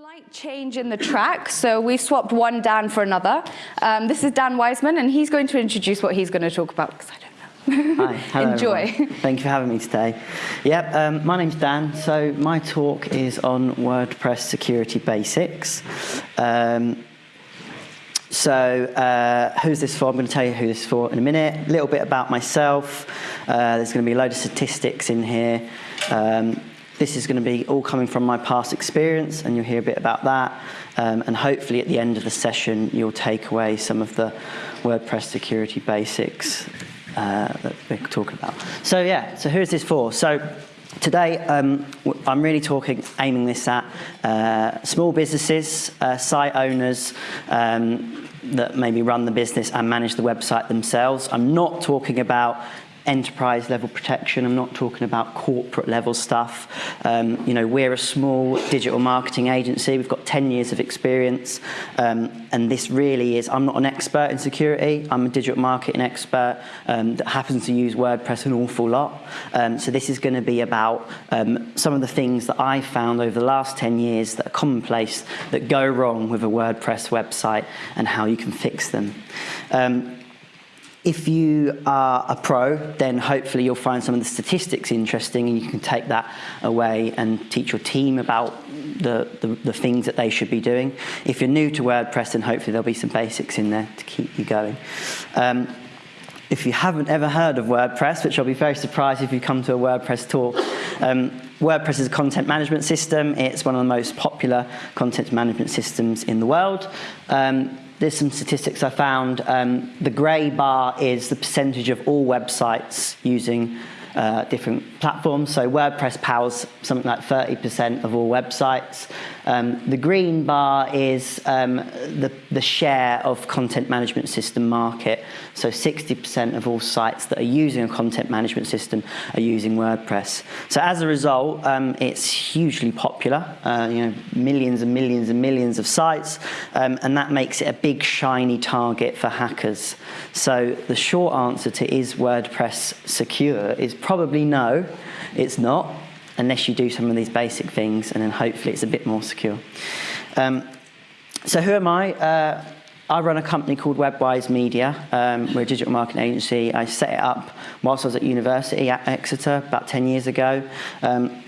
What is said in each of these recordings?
slight change in the track, so we swapped one Dan for another. Um, this is Dan Wiseman, and he's going to introduce what he's going to talk about, because I don't know. Hi, hello Enjoy. Everyone. Thank you for having me today. Yep, um, my name's Dan. So my talk is on WordPress security basics. Um, so uh, who's this for? I'm going to tell you who this is for in a minute. A little bit about myself. Uh, there's going to be a load of statistics in here. Um, this is going to be all coming from my past experience, and you'll hear a bit about that. Um, and hopefully at the end of the session, you'll take away some of the WordPress security basics uh, that we're talking about. So yeah, so who's this for? So Today, um, I'm really talking, aiming this at uh, small businesses, uh, site owners um, that maybe run the business and manage the website themselves. I'm not talking about enterprise level protection. I'm not talking about corporate level stuff. Um, you know, we're a small digital marketing agency. We've got 10 years of experience. Um, and this really is, I'm not an expert in security. I'm a digital marketing expert um, that happens to use WordPress an awful lot. Um, so this is going to be about um, some of the things that I found over the last 10 years that are commonplace that go wrong with a WordPress website and how you can fix them. Um, if you are a pro, then hopefully you'll find some of the statistics interesting and you can take that away and teach your team about the, the, the, things that they should be doing. If you're new to WordPress, then hopefully there'll be some basics in there to keep you going. Um, if you haven't ever heard of WordPress, which I'll be very surprised if you come to a WordPress talk, um, WordPress is a content management system. It's one of the most popular content management systems in the world. Um, there's some statistics I found. Um, the grey bar is the percentage of all websites using uh, different platforms. So WordPress powers something like 30% of all websites. Um, the green bar is um, the, the share of content management system market. So 60% of all sites that are using a content management system are using WordPress. So as a result, um, it's hugely popular, uh, you know, millions and millions and millions of sites, um, and that makes it a big shiny target for hackers. So the short answer to is WordPress secure is probably no, it's not unless you do some of these basic things, and then hopefully it's a bit more secure. Um, so who am I? Uh, I run a company called Webwise Media. Um, we're a digital marketing agency. I set it up whilst I was at university at Exeter about 10 years ago. Um,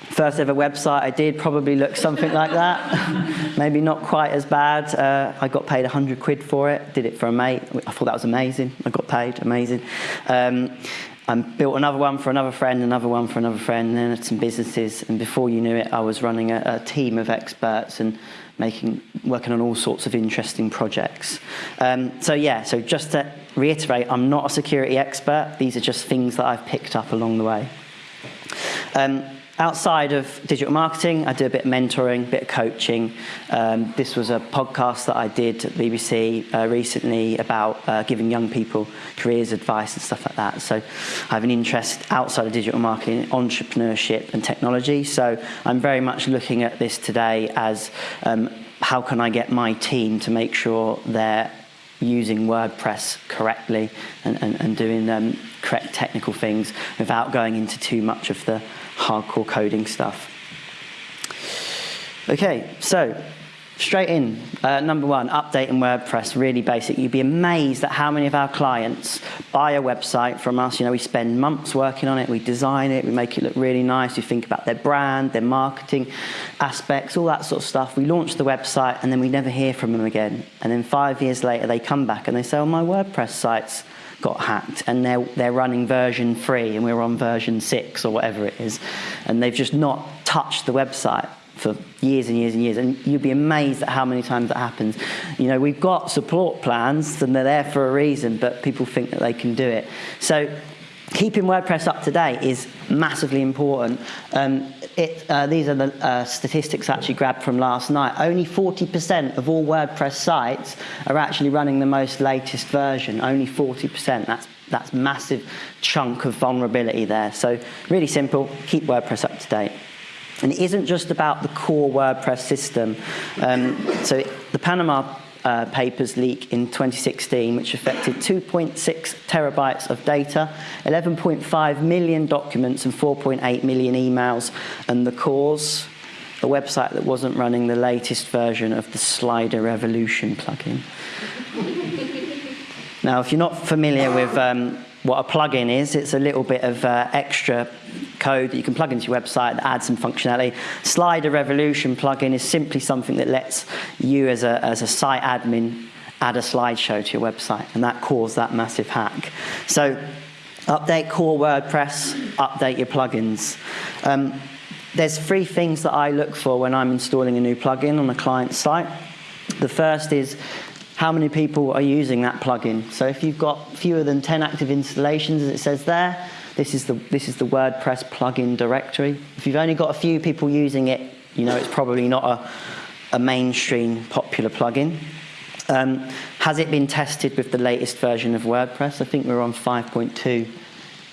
first ever website I did probably looked something like that. Maybe not quite as bad. Uh, I got paid 100 quid for it. Did it for a mate. I thought that was amazing. I got paid. Amazing. Um, I built another one for another friend, another one for another friend, and then some businesses. And before you knew it, I was running a, a team of experts and making, working on all sorts of interesting projects. Um, so yeah, so just to reiterate, I'm not a security expert. These are just things that I've picked up along the way. Um, Outside of digital marketing, I do a bit of mentoring, a bit of coaching. Um, this was a podcast that I did at BBC uh, recently about uh, giving young people careers advice and stuff like that. So I have an interest outside of digital marketing, entrepreneurship and technology. So I'm very much looking at this today as um, how can I get my team to make sure they're using WordPress correctly and, and, and doing um, correct technical things without going into too much of the hardcore coding stuff. Okay, so straight in. Uh, number one, updating WordPress, really basic. You'd be amazed at how many of our clients buy a website from us. You know, we spend months working on it, we design it, we make it look really nice. We think about their brand, their marketing aspects, all that sort of stuff. We launch the website and then we never hear from them again. And then five years later, they come back and they say, oh, my WordPress site's got hacked and they're, they're running version 3 and we're on version 6 or whatever it is and they've just not touched the website for years and years and years and you'd be amazed at how many times that happens you know we've got support plans and they're there for a reason but people think that they can do it so keeping WordPress up to date is massively important. Um, it, uh, these are the uh, statistics actually grabbed from last night. Only 40% of all WordPress sites are actually running the most latest version. Only 40%. That's that's massive chunk of vulnerability there. So really simple, keep WordPress up to date. And it isn't just about the core WordPress system. Um, so the Panama uh, papers leak in 2016, which affected 2.6 terabytes of data, 11.5 million documents, and 4.8 million emails. And the cause? a website that wasn't running the latest version of the Slider Revolution plugin. now, if you're not familiar with um, what a plugin is, it's a little bit of uh, extra code that you can plug into your website that adds some functionality. Slider Revolution plugin is simply something that lets you as a, as a site admin add a slideshow to your website, and that caused that massive hack. So update core WordPress, update your plugins. Um, there's three things that I look for when I'm installing a new plugin on a client site. The first is how many people are using that plugin. So if you've got fewer than 10 active installations, as it says there, this is the, this is the WordPress plugin directory. If you've only got a few people using it, you know it's probably not a, a mainstream popular plugin. Um, has it been tested with the latest version of WordPress? I think we're on 5.2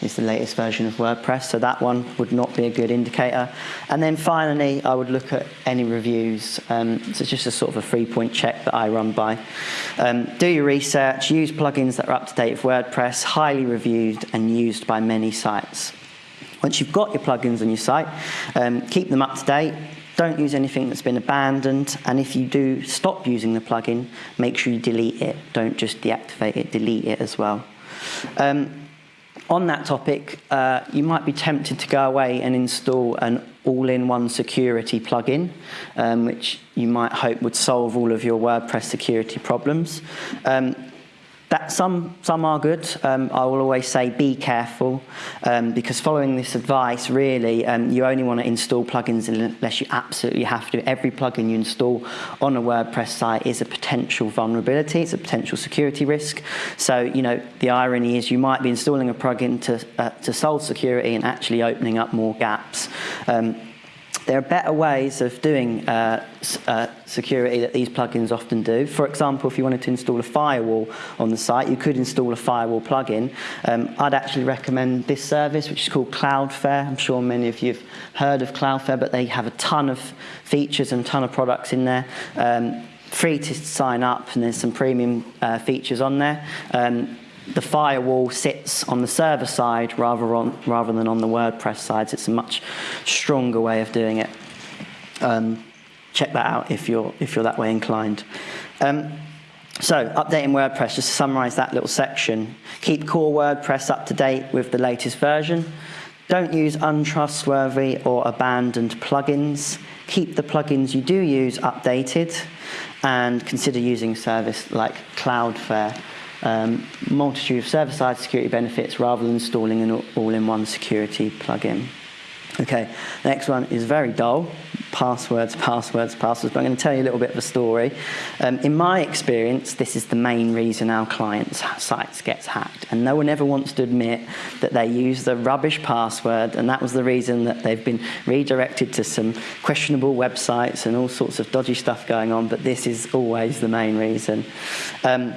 is the latest version of WordPress, so that one would not be a good indicator. And then finally, I would look at any reviews. Um, so it's just a sort of a three-point check that I run by. Um, do your research, use plugins that are up to date with WordPress, highly reviewed and used by many sites. Once you've got your plugins on your site, um, keep them up to date, don't use anything that's been abandoned. And if you do stop using the plugin, make sure you delete it. Don't just deactivate it, delete it as well. Um, on that topic, uh, you might be tempted to go away and install an all-in-one security plugin, um, which you might hope would solve all of your WordPress security problems. Um, That some, some are good. Um, I will always say be careful um, because following this advice, really, um, you only want to install plugins unless you absolutely have to. Every plugin you install on a WordPress site is a potential vulnerability. It's a potential security risk. So, you know, the irony is you might be installing a plugin to, uh, to solve security and actually opening up more gaps. Um, there are better ways of doing uh, uh, security that these plugins often do. For example, if you wanted to install a firewall on the site, you could install a firewall plugin. Um, I'd actually recommend this service, which is called Cloudflare. I'm sure many of you have heard of Cloudflare, but they have a ton of features and ton of products in there. Um, free to sign up, and there's some premium uh, features on there. Um, the firewall sits on the server side rather, on, rather than on the WordPress side. So it's a much stronger way of doing it. Um, check that out if you're, if you're that way inclined. Um, so, updating WordPress, just to summarize that little section. Keep core WordPress up to date with the latest version. Don't use untrustworthy or abandoned plugins. Keep the plugins you do use updated and consider using a service like Cloudflare um, multitude of server-side security benefits rather than installing an all-in-one security plugin. Okay, next one is very dull. Passwords, passwords, passwords. But I'm going to tell you a little bit of a story. Um, in my experience, this is the main reason our clients' sites gets hacked. And no one ever wants to admit that they use the rubbish password, and that was the reason that they've been redirected to some questionable websites and all sorts of dodgy stuff going on. But this is always the main reason. Um,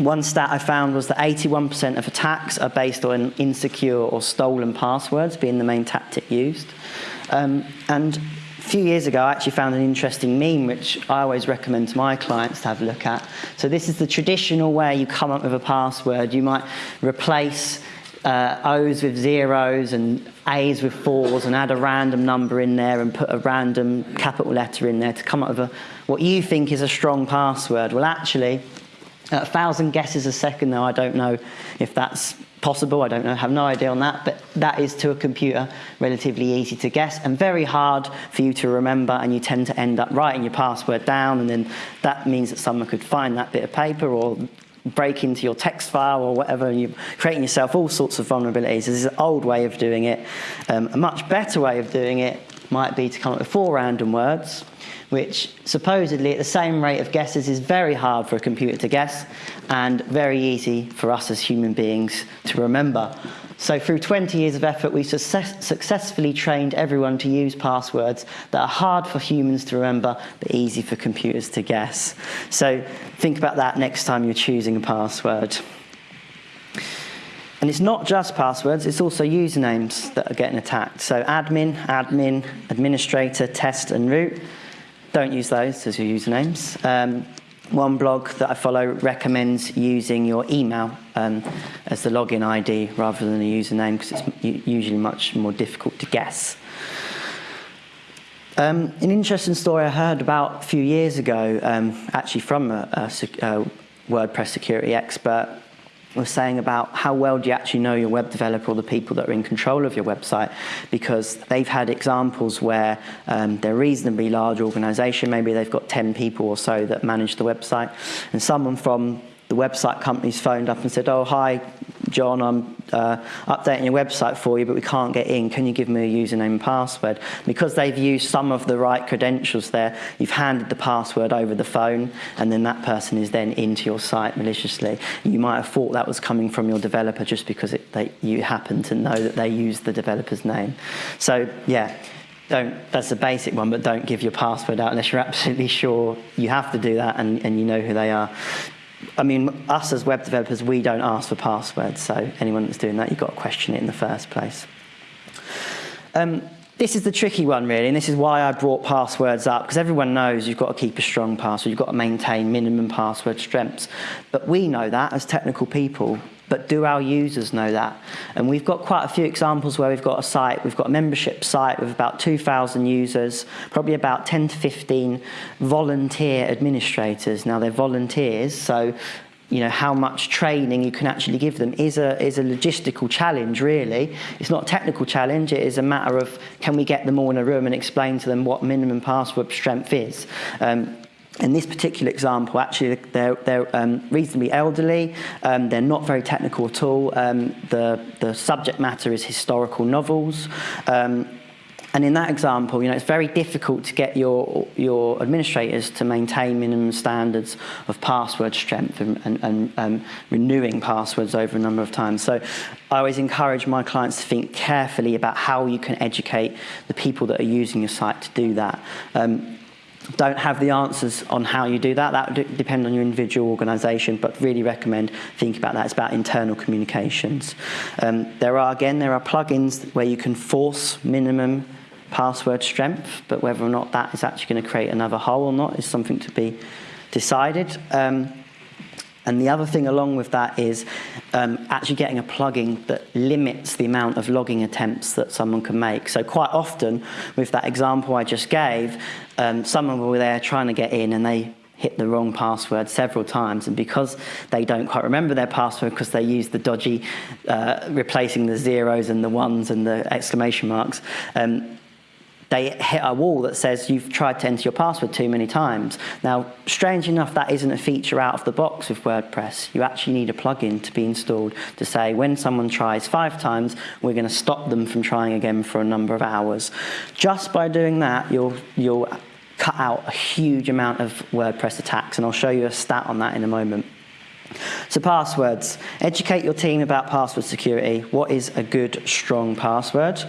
one stat I found was that 81% of attacks are based on insecure or stolen passwords being the main tactic used. Um, and a few years ago, I actually found an interesting meme, which I always recommend to my clients to have a look at. So this is the traditional way you come up with a password. You might replace uh, O's with zeros and A's with fours and add a random number in there and put a random capital letter in there to come up with a, what you think is a strong password. Well, actually, a thousand guesses a second, though, I don't know if that's possible. I don't know, have no idea on that, but that is to a computer relatively easy to guess and very hard for you to remember and you tend to end up writing your password down and then that means that someone could find that bit of paper or break into your text file or whatever and you're creating yourself all sorts of vulnerabilities. This is an old way of doing it. Um, a much better way of doing it might be to come up with four random words which supposedly at the same rate of guesses is very hard for a computer to guess and very easy for us as human beings to remember. So through 20 years of effort, we success successfully trained everyone to use passwords that are hard for humans to remember, but easy for computers to guess. So think about that next time you're choosing a password. And it's not just passwords, it's also usernames that are getting attacked. So admin, admin, administrator, test, and root. Don't use those as your usernames. Um, one blog that I follow recommends using your email um, as the login ID rather than a username because it's usually much more difficult to guess. Um, an interesting story I heard about a few years ago, um, actually from a, a, a WordPress security expert, was saying about how well do you actually know your web developer or the people that are in control of your website because they've had examples where um, they're reasonably large organization, maybe they've got 10 people or so that manage the website, and someone from the website company's phoned up and said, oh, hi, John, I'm uh, updating your website for you, but we can't get in. Can you give me a username and password? Because they've used some of the right credentials there, you've handed the password over the phone, and then that person is then into your site maliciously. You might have thought that was coming from your developer just because it, they, you happen to know that they used the developer's name. So, yeah don't, that's a basic one, but don't give your password out unless you're absolutely sure you have to do that and, and you know who they are. I mean, us as web developers, we don't ask for passwords, so anyone that's doing that, you've got to question it in the first place. Um, this is the tricky one, really, and this is why I brought passwords up, because everyone knows you've got to keep a strong password, you've got to maintain minimum password strengths. But we know that as technical people, but do our users know that? And we've got quite a few examples where we've got a site, we've got a membership site with about 2,000 users, probably about 10 to 15 volunteer administrators. Now they're volunteers, so you know, how much training you can actually give them is a, is a logistical challenge, really. It's not a technical challenge, it is a matter of can we get them all in a room and explain to them what minimum password strength is. Um, in this particular example, actually, they're, they're um, reasonably elderly. Um, they're not very technical at all. Um, the, the subject matter is historical novels. Um, and in that example, you know, it's very difficult to get your, your administrators to maintain minimum standards of password strength and, and, and um, renewing passwords over a number of times. So I always encourage my clients to think carefully about how you can educate the people that are using your site to do that. Don't have the answers on how you do that. That would depend on your individual organisation, but really recommend think about that. It's about internal communications. Um, there are, again, there are plugins where you can force minimum password strength, but whether or not that is actually going to create another hole or not is something to be decided. Um, And the other thing along with that is um, actually getting a plugin that limits the amount of logging attempts that someone can make. So quite often, with that example I just gave, um, someone will be there trying to get in and they hit the wrong password several times and because they don't quite remember their password because they use the dodgy uh, replacing the zeros and the ones and the exclamation marks um, they hit a wall that says you've tried to enter your password too many times. Now, strange enough, that isn't a feature out of the box with WordPress. You actually need a plugin to be installed to say when someone tries five times, we're going to stop them from trying again for a number of hours. Just by doing that, you'll, you'll cut out a huge amount of WordPress attacks, and I'll show you a stat on that in a moment. So passwords. Educate your team about password security. What is a good, strong password?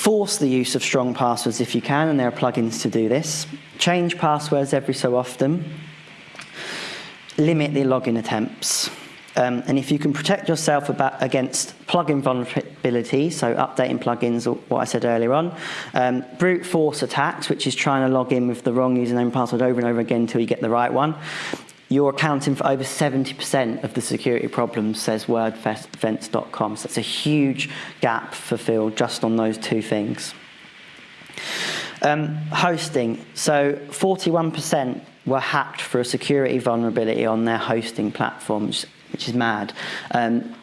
Force the use of strong passwords if you can, and there are plugins to do this. Change passwords every so often. Limit the login attempts. Um, and if you can protect yourself about, against plugin vulnerability, so updating plugins, or what I said earlier on, um, brute force attacks, which is trying to log in with the wrong username and password over and over again until you get the right one, you're accounting for over 70% of the security problems, says wordfence.com. So it's a huge gap for fulfilled just on those two things. Um, hosting. So 41% were hacked for a security vulnerability on their hosting platforms, which is mad. Um,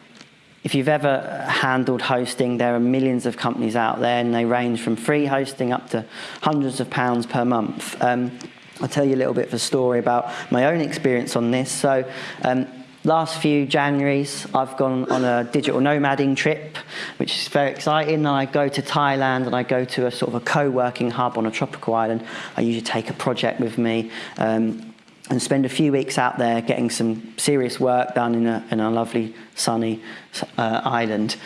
if you've ever handled hosting, there are millions of companies out there and they range from free hosting up to hundreds of pounds per month. Um, I'll tell you a little bit of a story about my own experience on this. So um, last few Januaries, I've gone on a digital nomading trip, which is very exciting. And I go to Thailand and I go to a sort of a co-working hub on a tropical island. I usually take a project with me um, and spend a few weeks out there getting some serious work done in a, in a lovely sunny uh, island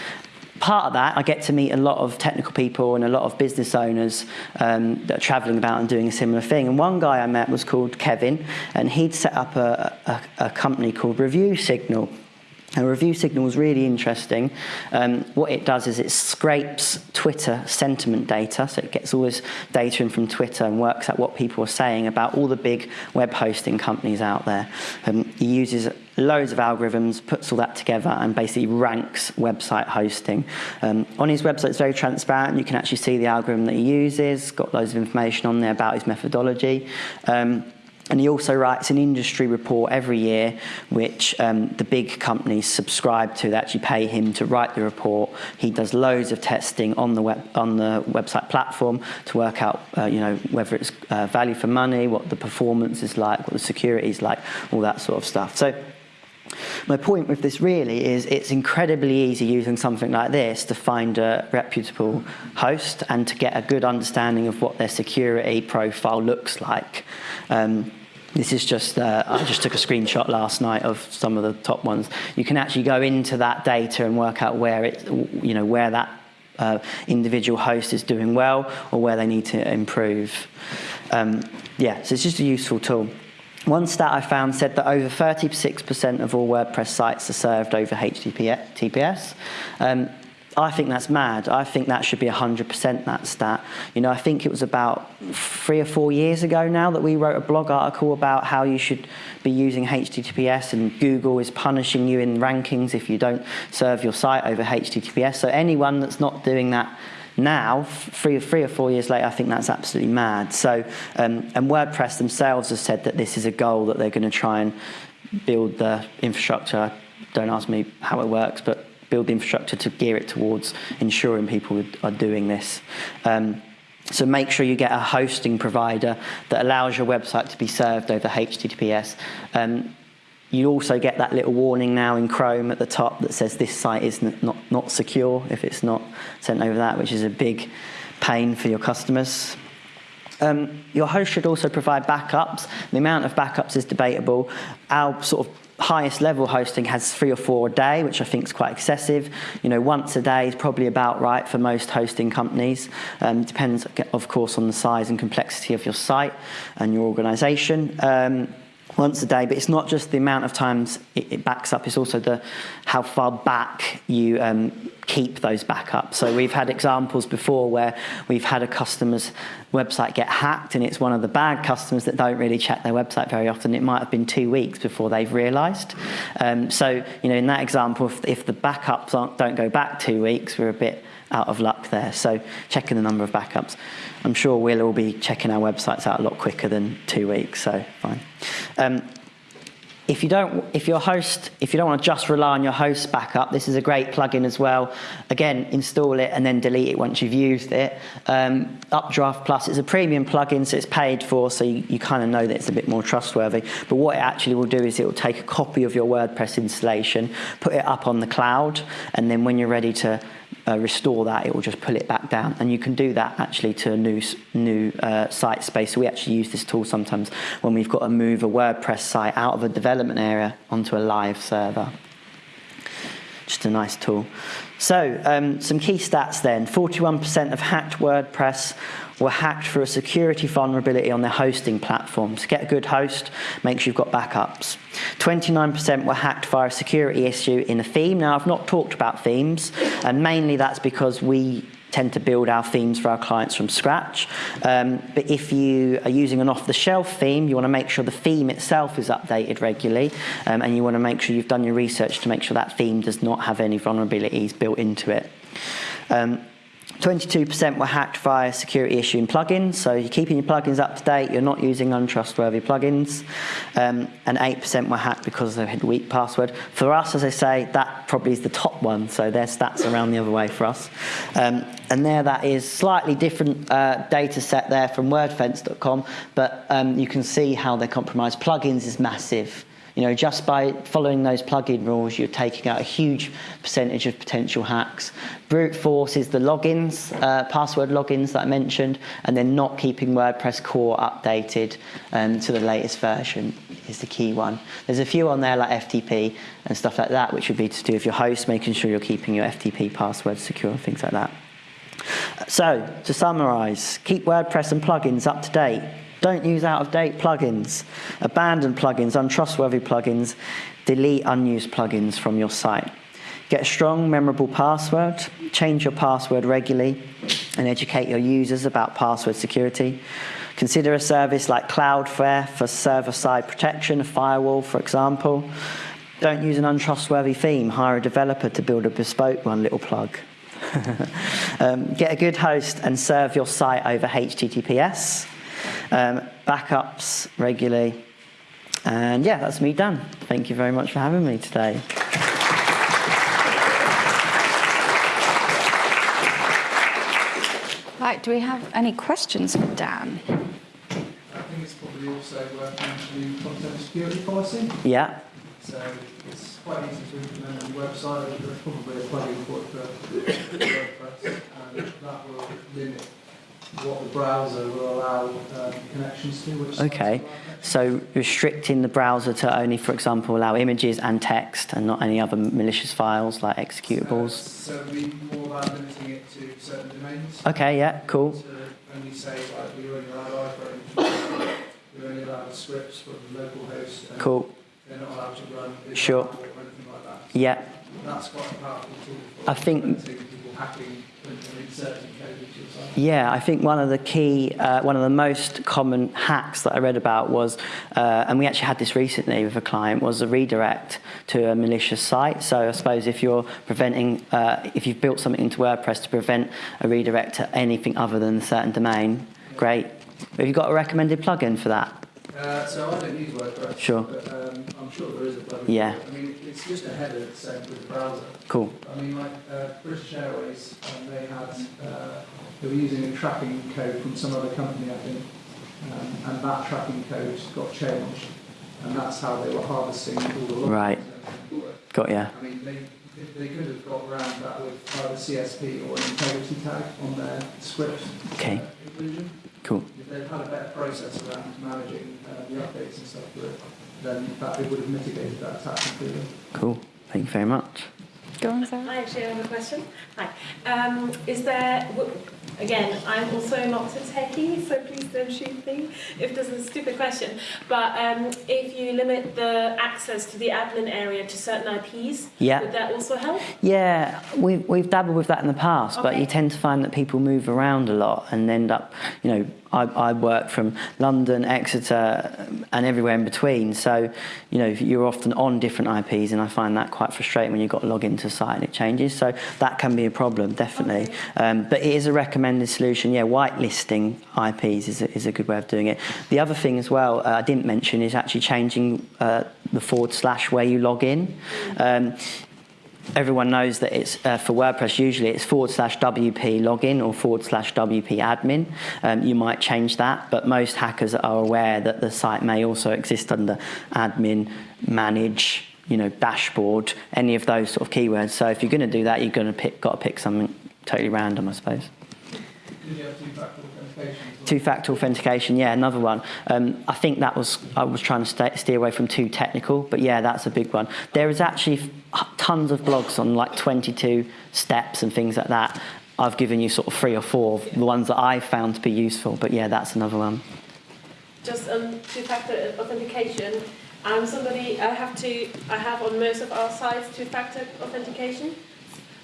part of that, I get to meet a lot of technical people and a lot of business owners um, that are traveling about and doing a similar thing. And one guy I met was called Kevin, and he'd set up a, a, a company called Review Signal. A review signal is really interesting. Um, what it does is it scrapes Twitter sentiment data, so it gets all this data in from Twitter and works out what people are saying about all the big web hosting companies out there. Um, he uses loads of algorithms, puts all that together, and basically ranks website hosting. Um, on his website, it's very transparent. You can actually see the algorithm that he uses, got loads of information on there about his methodology. Um, and he also writes an industry report every year, which um, the big companies subscribe to. They actually pay him to write the report. He does loads of testing on the web, on the website platform to work out, uh, you know, whether it's uh, value for money, what the performance is like, what the security is like, all that sort of stuff. So. My point with this really is it's incredibly easy using something like this to find a reputable host and to get a good understanding of what their security profile looks like. Um, this is just, uh, I just took a screenshot last night of some of the top ones. You can actually go into that data and work out where it, you know, where that uh, individual host is doing well or where they need to improve. Um, yeah, so it's just a useful tool. One stat I found said that over 36% of all WordPress sites are served over HTTPS. Um, I think that's mad. I think that should be 100% that stat. You know, I think it was about three or four years ago now that we wrote a blog article about how you should be using HTTPS and Google is punishing you in rankings if you don't serve your site over HTTPS. So anyone that's not doing that now, three, three or four years later, I think that's absolutely mad. So, um, and WordPress themselves have said that this is a goal that they're going to try and build the infrastructure. Don't ask me how it works, but build the infrastructure to gear it towards ensuring people are doing this. Um, so make sure you get a hosting provider that allows your website to be served over HTTPS. Um, you also get that little warning now in Chrome at the top that says this site is not, not secure if it's not sent over that, which is a big pain for your customers. Um, your host should also provide backups. The amount of backups is debatable. Our sort of highest level hosting has three or four a day, which I think is quite excessive. You know, once a day is probably about right for most hosting companies. Um, depends, of course, on the size and complexity of your site and your organization. Um, once a day, but it's not just the amount of times it, it backs up, it's also the how far back you um, keep those backups. So we've had examples before where we've had a customer's website get hacked and it's one of the bad customers that don't really check their website very often. It might have been two weeks before they've realized. Um, so, you know, in that example, if, if the backups don't go back two weeks, we're a bit out of luck there. So checking the number of backups. I'm sure we'll all be checking our websites out a lot quicker than two weeks, so fine. Um, if you don't, if your host, if you don't want to just rely on your host backup, this is a great plugin as well. Again, install it and then delete it once you've used it. Um, Updraft Plus is a premium plugin, so it's paid for, so you, you kind of know that it's a bit more trustworthy. But what it actually will do is it will take a copy of your WordPress installation, put it up on the cloud, and then when you're ready to uh, restore that, it will just pull it back down. And you can do that actually to a new, new uh, site space. So we actually use this tool sometimes when we've got to move a WordPress site out of a development area onto a live server. Just a nice tool. So um, some key stats then. 41% of hacked WordPress were hacked for a security vulnerability on their hosting platforms. Get a good host, make sure you've got backups. 29% were hacked via a security issue in a theme. Now, I've not talked about themes, and mainly that's because we tend to build our themes for our clients from scratch. Um, but if you are using an off-the-shelf theme, you want to make sure the theme itself is updated regularly, um, and you want to make sure you've done your research to make sure that theme does not have any vulnerabilities built into it. Um, 22% were hacked via security issue in plugins, so you're keeping your plugins up to date, you're not using untrustworthy plugins, um, and 8% were hacked because they had weak password. For us, as I say, that probably is the top one, so their stats around the other way for us. Um, and there that is slightly different uh, data set there from wordfence.com, but um, you can see how they're compromised. Plugins is massive. You know, just by following those plugin rules, you're taking out a huge percentage of potential hacks. Brute force is the logins, uh, password logins that I mentioned, and then not keeping WordPress core updated um, to the latest version is the key one. There's a few on there like FTP and stuff like that, which would be to do with your host, making sure you're keeping your FTP password secure, things like that. So, to summarize, keep WordPress and plugins up to date. Don't use out-of-date plugins. Abandon plugins, untrustworthy plugins. Delete unused plugins from your site. Get a strong, memorable password. Change your password regularly and educate your users about password security. Consider a service like Cloudflare for server-side protection, a firewall, for example. Don't use an untrustworthy theme. Hire a developer to build a bespoke one. Little plug. um, get a good host and serve your site over HTTPS. Um, backups regularly. And yeah, that's me done. Thank you very much for having me today. Right, do we have any questions for Dan? I think it's probably also worth mentioning content security policy. Yeah. So it's quite easy to implement on your website. There's probably a plugin for it for WordPress, and that will limit what the browser will allow um, connections to. Which Okay. allow. So restricting the browser to only, for example, allow images and text and not any other malicious files like executables. so be more about limiting it to certain domains. Okay, yeah, cool. To only say, like, we're only iPhone, we're only scripts from local host. Cool. They're not allowed to run Sure. Or anything like that. Yeah. That's quite a powerful tool for I think- and and inserting code into your site. Yeah, I think one of the key, uh, one of the most common hacks that I read about was, uh, and we actually had this recently with a client, was a redirect to a malicious site. So I suppose if you're preventing, uh, if you've built something into WordPress to prevent a redirect to anything other than a certain domain, great. Have you got a recommended plugin for that? Uh, so I don't use WordPress. Sure. But um, I'm sure there is a plugin. Yeah. I mean, it's just a header that's sent with the browser. Cool. I mean, like uh, British Airways, um, they had, uh, they were using a tracking code from some other company, I think, um, and that tracking code got changed, and that's how they were harvesting all the logs. Right. Got ya. I mean, they, they could have got around that with either CSP or an integrity tag on their script Okay. uh, inclusion. Cool. If they'd had a better process around managing uh, the updates and stuff for it, then that it would have mitigated that attack completely. Cool. Thank you very much. Go on, Sarah. I actually have a question. Hi. Um, is there, w- again, I'm also not a techie, so please don't shoot me if this is a stupid question. But um, if you limit the access to the admin area to certain IPs, Yeah. would that also help? Yeah, we've, we've dabbled with that in the past, but you tend to find that people move around a lot and end up, you know, I, I work from London, Exeter, and everywhere in between. So, you know, you're often on different IPs, and I find that quite frustrating when you've got to log into a site and it changes. So that can be a problem, definitely. Okay. Um, but it is a recommended solution. Yeah, whitelisting IPs is a, is a good way of doing it. The other thing as well uh, I didn't mention is actually changing uh, the forward slash where you log in. Mm. Um, everyone knows that it's uh, for WordPress. Usually, it's forward slash WP login or forward slash WP admin. Um, you might change that, but most hackers are aware that the site may also exist under admin, manage, you know, dashboard, any of those sort of keywords. So if you're going to do that, you're going to pick, got to pick something totally random, I suppose. Two-factor authentication? yeah, another one. Um, I think that was I was trying to stay, steer away from too technical, but yeah, that's a big one. There is actually tons of blogs on like 22 steps and things like that. I've given you sort of three or four of the ones that I found to be useful, but yeah, that's another one. Just um, two-factor authentication. I'm somebody, I have to, I have on most of our sites two-factor authentication.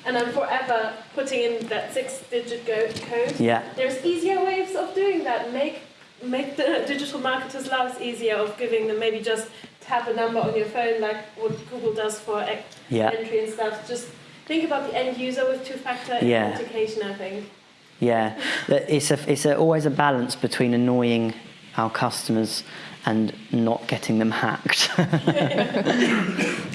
And I'm forever putting in that six-digit code. Yeah, There's easier ways of doing that. Make make the digital marketers' lives easier of giving them maybe just tap a number on your phone like what Google does for e- yeah, entry and stuff. Just think about the end user with two-factor Yeah. authentication. I think. yeah. It's a it's a, always a balance between annoying our customers and not getting them hacked.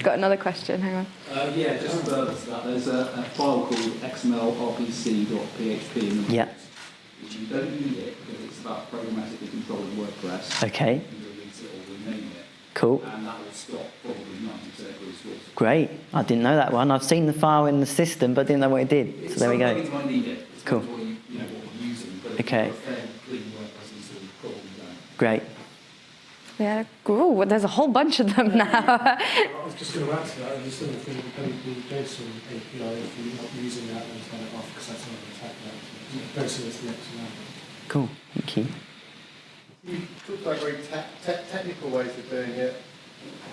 Got another question, hang on. Uh, yeah, just further to that, there's a, a file called xmlrpc.php in the Yeah. which you don't need it because it's about programmatically controlling WordPress. okay, You can release it or rename it, cool. and that will stop probably 90% of all sorts. Great. I didn't know that one. I've seen the file in the system, but didn't know what it did. So there we go. plugins might need it. It Cool. you, you know, using, Okay. you've got a fairly clean WordPress install, you probably don't. Great. Yeah, ooh, there's a whole bunch of them now. I was just going to add to that, and you still think the JSON API, if you're not using that, then turn it off because that's not an attack vector. JSON is the XML. Cool. Thank you. You talked about very te- te- technical ways of doing it.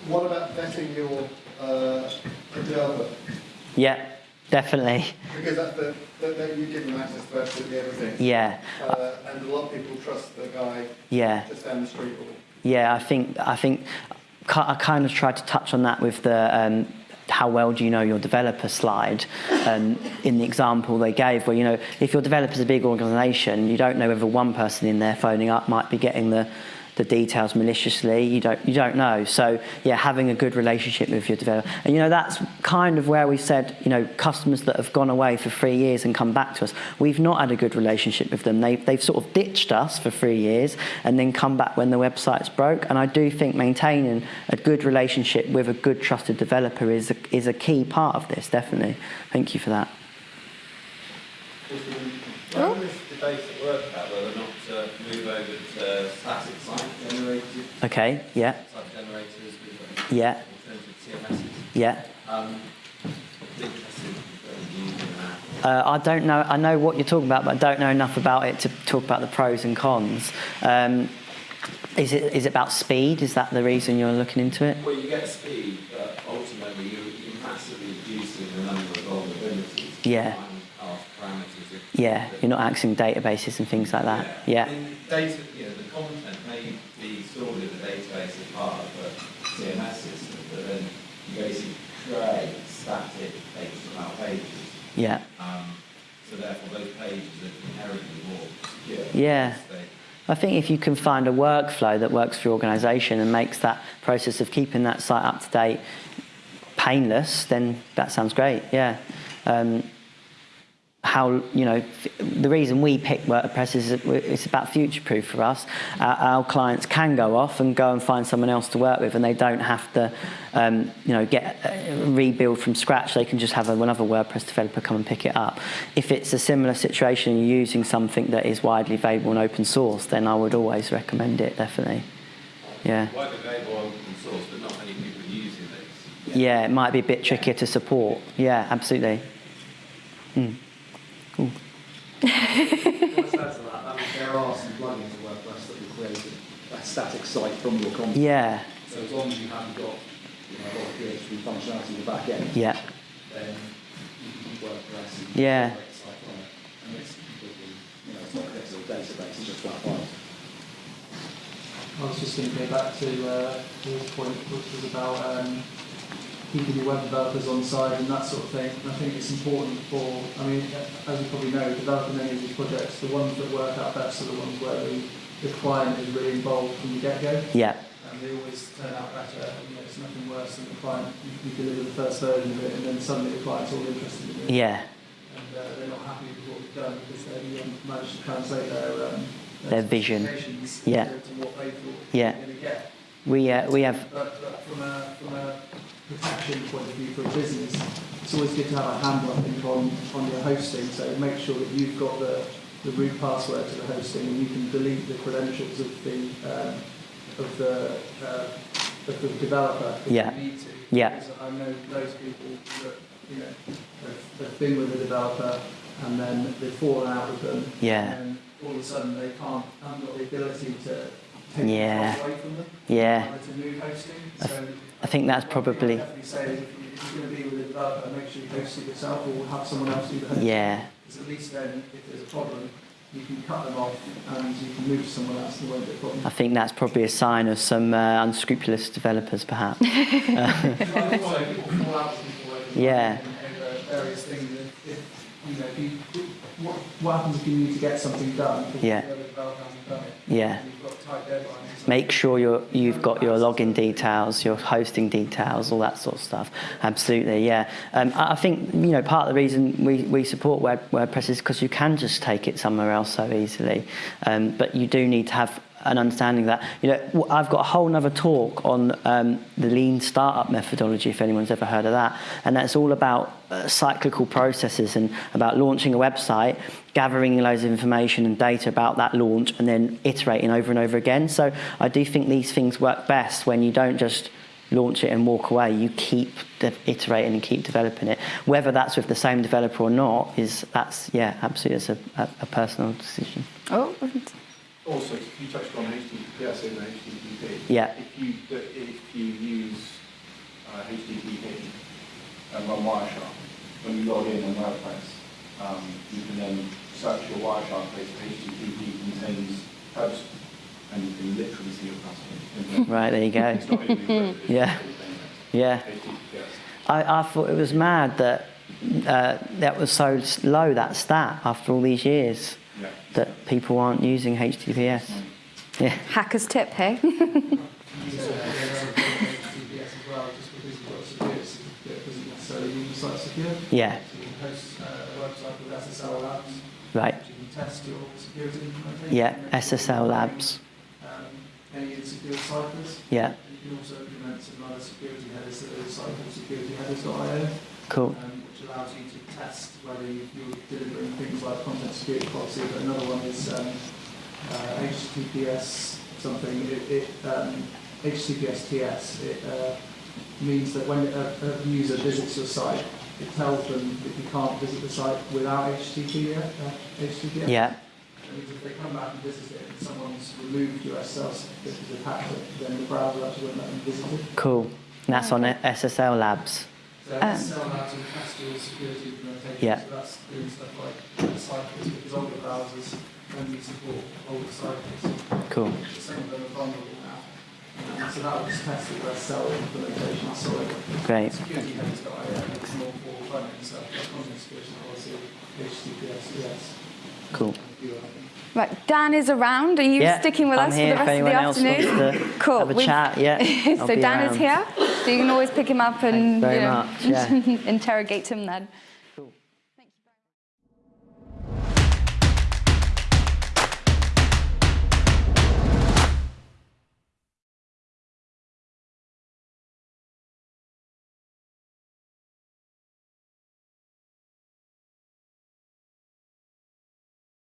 What about vetting your uh, developer? Yeah, definitely. Because that, that, that, that you give them access to absolutely everything. Yeah, Uh, and a lot of people trust the guy yeah, just down the street. Or, yeah. I think I think I kind of tried to touch on that with the um, how well do you know your developer slide um, in the example they gave, where you know if your developer's a big organisation, you don't know whether one person in there phoning up might be getting the the details maliciously. You don't you don't know. So yeah, having a good relationship with your developer, and you know that's kind of where we said you know customers that have gone away for three years and come back to us, we've not had a good relationship with them. They they've sort of ditched us for three years and then come back when the website's broke. And I do think maintaining a good relationship with a good trusted developer is a, is a key part of this. Definitely. Thank you for that. Oh. When this debate at work about whether or not to move over to static site generated, Okay. Yeah. site generators with Yeah. alternative CMSs, Yeah. um, I'm interested in using that. Uh, I don't know. I know what you're talking about, but I don't know enough about it to talk about the pros and cons. Um, is it is it about speed? Is that the reason you're looking into it? Well, you get speed, but ultimately you, you're massively reducing the number of vulnerabilities. Yeah. Parameters. Yeah, you're not accessing databases and things like that. I Yeah, mean, data, you know, the content may be stored in the database as part of the CMS system, but then you basically create static HTML pages. Yeah, Um, so therefore, those pages are inherently more secure. Yeah. I think if you can find a workflow that works for your organisation and makes that process of keeping that site up to date painless, then that sounds great. Yeah. Um, how you know the reason we pick WordPress is it's about future proof for us. Our, our clients can go off and go and find someone else to work with, and they don't have to um, you know get uh, rebuild from scratch. They can just have another WordPress developer come and pick it up. If it's a similar situation, you're using something that is widely available and open source, then I would always recommend it. Definitely. Yeah. Widely available open source, but not many people using these. Yeah, it might be a bit trickier to support. Yeah, absolutely. Mm. Cool. To that. I mean, there are some plugins in WordPress that will create a static site from your content. Yeah, So as long as you haven't got you know, a lot of PHP functionality in the back end, yeah, then you can use WordPress and Yeah. create a site from it. And it's completely, you know, it's not connected to a database, it's just flat files. I was just going to go back to uh, Paul's point, which was about um, keeping your web developers on side and that sort of thing. And I think it's important for, I mean, as you probably know, developing any of these projects, the ones that work out best are the ones where the, the client is really involved from the get-go. yeah, And they always turn out better. And, you know, it's nothing worse than the client, you, you deliver the first version of it and then suddenly the client's all interested in it. yeah. And uh, they're not happy with what we've done because they haven't managed to translate their, um, Their vision. Yeah. to, to what they thought Yeah. they were going to get. We uh, we have But, but from a from a protection point of view for a business, it's always good to have a handle, I think, on, on your hosting. So make sure that you've got the, the root password to the hosting and you can delete the credentials of the um, of the uh, of the developer if Yeah. you need to. Yeah. Because I know those people that you know have, have been with a developer and then they've fallen out with them. Yeah. And all of a sudden they can't haven't got the ability to take Yeah. away from them yeah. uh, to move hosting. So I think that's one thing I'd probably definitely say is if you- if you're going to be with a developer, make sure you host it yourself or have someone else do the hosting. yeah Because at least then, if there's a problem, you can cut them off and you can move to someone else and won't be a problem. I think that's probably a sign of some uh, unscrupulous developers, perhaps. And also, people fall out with people over Yeah. over various things. If, if, you know, if you, what, what happens if you need to get something done Yeah. the other developer hasn't done it? Yeah. Make sure you you've got your login details, your hosting details, all that sort of stuff. Absolutely, yeah. Um, I think you know part of the reason we, we support Word, WordPress is because you can just take it somewhere else so easily. Um, but you do need to have an understanding that you know I've got a whole nother talk on um, the lean startup methodology if anyone's ever heard of that, and that's all about uh, cyclical processes and about launching a website, gathering loads of information and data about that launch, and then iterating over and over again. So I do think these things work best when you don't just launch it and walk away. You keep iterating and keep developing it. Whether that's with the same developer or not is that's yeah absolutely it's a, a, a personal decision. Oh, Also, you touched on HTTPS and HTTP. Yeah. If you, if you use uh, HTTP and run Wireshark, when you log in on WordPress, um, you can then search your Wireshark page for HTTP contains host, and you can literally into your customer. Right, there you go. It's Yeah, yeah. I, I thought it was mad that uh, that was so low, that stat, after all these years, Yeah. that people aren't using HTTPS. Yeah, Hacker's tip, hey? use HTTPS as well, just because you've got a security certificate doesn't necessarily mean the site's secure. yeah, So you can host uh, a website called SSL Labs, right. which you can test your security implementation. Yeah, SSL Labs. Um, any insecure ciphers. Yeah, You can also implement some other security headers that are cycle securityheaders.io, cool. um, which allows you to test whether you, you're delivering things like content security policy. But another one is um, uh, HTTPS something. It, it um, HTTPS TS. It uh, means that when a, a user visits your site, it tells them that you can't visit the site without HTTPS. Uh, HTTPS. Yeah, if they come back and visit it and someone's removed your SSL certificate because they've then the browser actually won't let them visit it. cool. And that's on SSL Labs. So Um, and Castile security implementation, Yeah. so that's doing stuff like ciphers, because older browsers only support older ciphers. Cool. Some of them are vulnerable now. So that will just test the SSL implementation, so Great. security headers.io makes more for front-end stuff, like content security policy, HTTPS, yes. Cool. A few other things. Right, Dan is around. Are you Yeah, sticking with I'm us for the rest of the afternoon? cool. have a We've- chat. Yeah. So Dan around. is here, so you can always pick him up and you know, yeah. interrogate him then.